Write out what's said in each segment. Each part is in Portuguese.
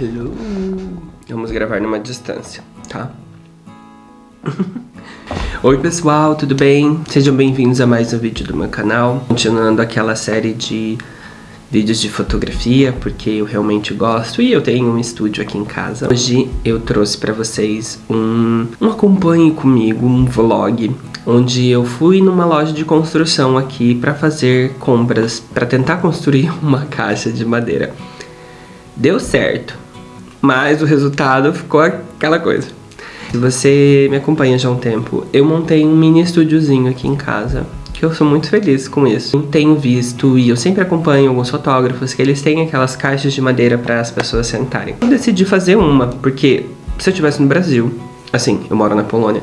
Hello! Vamos gravar numa distância, tá? Oi pessoal, tudo bem? Sejam bem-vindos a mais um vídeo do meu canal Continuando aquela série de vídeos de fotografia Porque eu realmente gosto e eu tenho um estúdio aqui em casa Hoje eu trouxe pra vocês um, um acompanhe comigo, um vlog Onde eu fui numa loja de construção aqui pra fazer compras Pra tentar construir uma caixa de madeira Deu certo, mas o resultado ficou aquela coisa se você me acompanha já há um tempo, eu montei um mini estúdiozinho aqui em casa, que eu sou muito feliz com isso. Eu tenho visto e eu sempre acompanho alguns fotógrafos que eles têm aquelas caixas de madeira para as pessoas sentarem. Eu decidi fazer uma, porque se eu estivesse no Brasil, assim, eu moro na Polônia,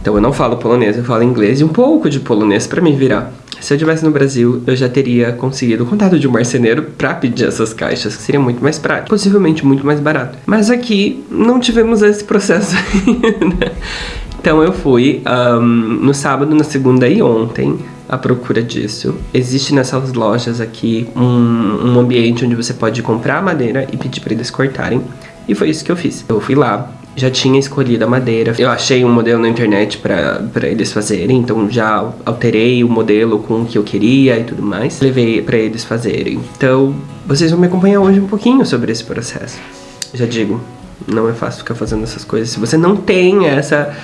então eu não falo polonês, eu falo inglês e um pouco de polonês para me virar. Se eu estivesse no Brasil, eu já teria conseguido o contato de um marceneiro para pedir essas caixas, que seria muito mais prático, possivelmente muito mais barato. Mas aqui não tivemos esse processo ainda. Então eu fui um, no sábado, na segunda e ontem à procura disso. Existe nessas lojas aqui um, um ambiente onde você pode comprar madeira e pedir para eles cortarem. E foi isso que eu fiz. Eu fui lá, já tinha escolhido a madeira. Eu achei um modelo na internet para eles fazerem, então já alterei o modelo com o que eu queria e tudo mais. Levei para eles fazerem. Então, vocês vão me acompanhar hoje um pouquinho sobre esse processo. Já digo, não é fácil ficar fazendo essas coisas. Se você não tem essa,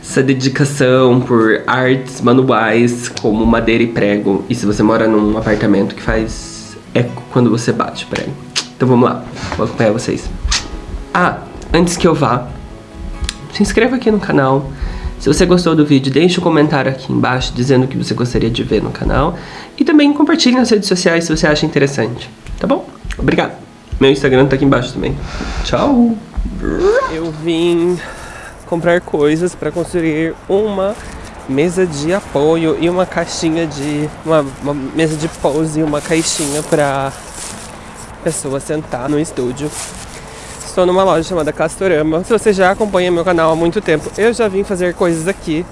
essa dedicação por artes manuais como madeira e prego, e se você mora num apartamento que faz eco quando você bate prego. Então vamos lá, vou acompanhar vocês. Ah, Antes que eu vá, se inscreva aqui no canal. Se você gostou do vídeo, deixe um comentário aqui embaixo dizendo o que você gostaria de ver no canal. E também compartilhe nas redes sociais se você acha interessante, tá bom? Obrigado. Meu Instagram tá aqui embaixo também. Tchau! Eu vim comprar coisas para construir uma mesa de apoio e uma caixinha de... Uma, uma mesa de pose e uma caixinha para pessoa sentar no estúdio estou numa loja chamada Castorama. Se você já acompanha meu canal há muito tempo, eu já vim fazer coisas aqui,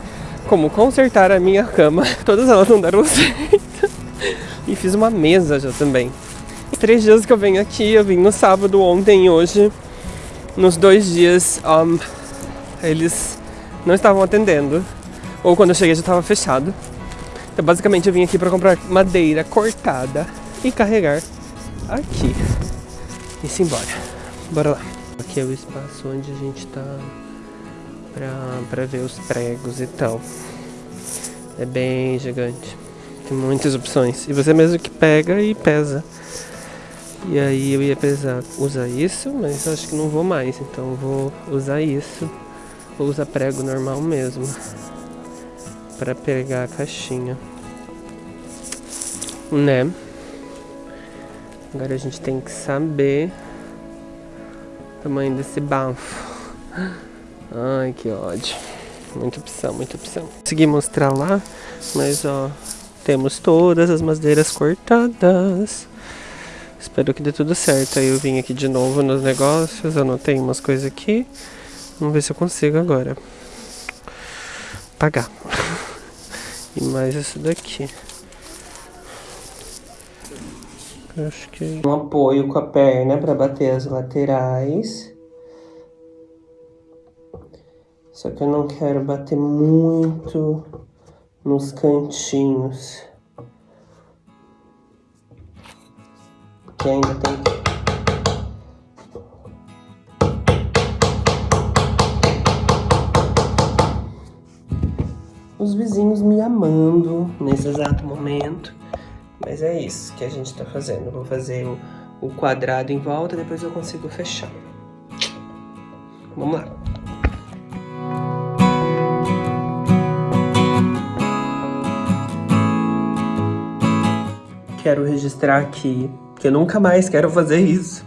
como consertar a minha cama. Todas elas não deram certo. E fiz uma mesa já também. Os três dias que eu venho aqui, eu vim no sábado, ontem e hoje. Nos dois dias, um, eles não estavam atendendo. Ou quando eu cheguei já estava fechado. Então basicamente eu vim aqui para comprar madeira cortada e carregar aqui. E se embora. Bora lá. Aqui é o espaço onde a gente tá pra, pra ver os pregos e tal. É bem gigante. Tem muitas opções. E você mesmo que pega e pesa. E aí eu ia pesar, usar isso, mas acho que não vou mais. Então vou usar isso. Vou usar prego normal mesmo. Pra pegar a caixinha. Né? Agora a gente tem que saber tamanho desse bafo. Ai, que ódio. Muita opção, muita opção. Consegui mostrar lá, mas ó, temos todas as madeiras cortadas. Espero que dê tudo certo. Aí eu vim aqui de novo nos negócios, anotei umas coisas aqui. Vamos ver se eu consigo agora. Pagar. E mais isso daqui. Acho que... Um apoio com a perna para bater as laterais. Só que eu não quero bater muito nos cantinhos. Que ainda tem Os vizinhos me amando nesse exato momento. Mas é isso que a gente tá fazendo. Vou fazer o, o quadrado em volta, depois eu consigo fechar. Vamos lá. Quero registrar aqui que eu nunca mais quero fazer isso.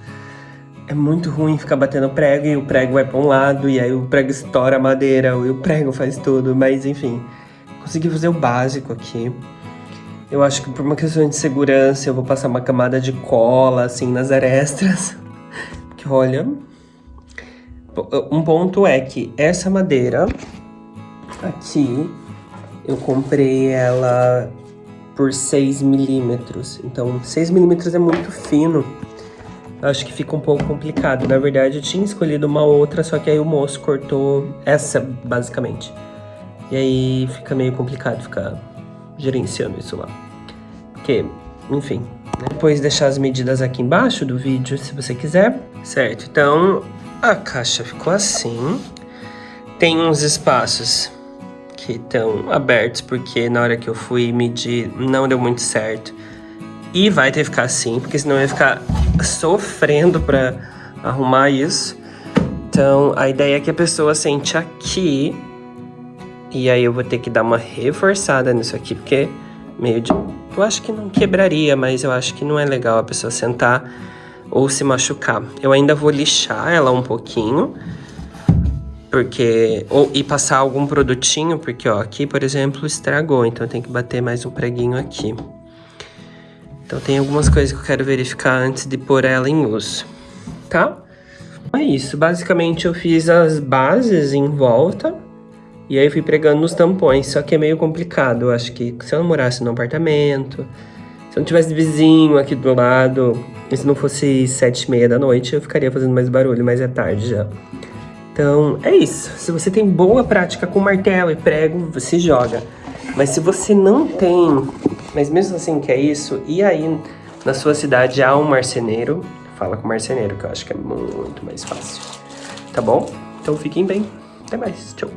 É muito ruim ficar batendo prego e o prego vai para um lado e aí o prego estoura a madeira e o prego faz tudo, mas enfim. Consegui fazer o básico aqui. Eu acho que por uma questão de segurança eu vou passar uma camada de cola, assim, nas arestas. Porque, olha... Um ponto é que essa madeira aqui, eu comprei ela por 6 milímetros. Então, 6 milímetros é muito fino. acho que fica um pouco complicado. Na verdade, eu tinha escolhido uma outra, só que aí o moço cortou essa, basicamente. E aí fica meio complicado ficar gerenciando isso lá. Porque, enfim, né? depois deixar as medidas aqui embaixo do vídeo, se você quiser. Certo, então a caixa ficou assim. Tem uns espaços que estão abertos, porque na hora que eu fui medir não deu muito certo. E vai ter que ficar assim, porque senão eu ia ficar sofrendo pra arrumar isso. Então, a ideia é que a pessoa sente aqui. E aí eu vou ter que dar uma reforçada nisso aqui, porque meio de... Eu acho que não quebraria, mas eu acho que não é legal a pessoa sentar ou se machucar. Eu ainda vou lixar ela um pouquinho, porque... Ou, e passar algum produtinho, porque ó, aqui, por exemplo, estragou, então tem que bater mais um preguinho aqui. Então tem algumas coisas que eu quero verificar antes de pôr ela em uso, tá? É isso, basicamente eu fiz as bases em volta e aí fui pregando nos tampões, só que é meio complicado, eu acho que se eu não morasse no apartamento, se eu não tivesse vizinho aqui do lado, e se não fosse sete e meia da noite, eu ficaria fazendo mais barulho, mas é tarde já. Então, é isso. Se você tem boa prática com martelo e prego, você joga. Mas se você não tem mas mesmo assim que é isso, e aí na sua cidade há um marceneiro, fala com o marceneiro, que eu acho que é muito mais fácil. Tá bom? Então fiquem bem. Até mais. Tchau.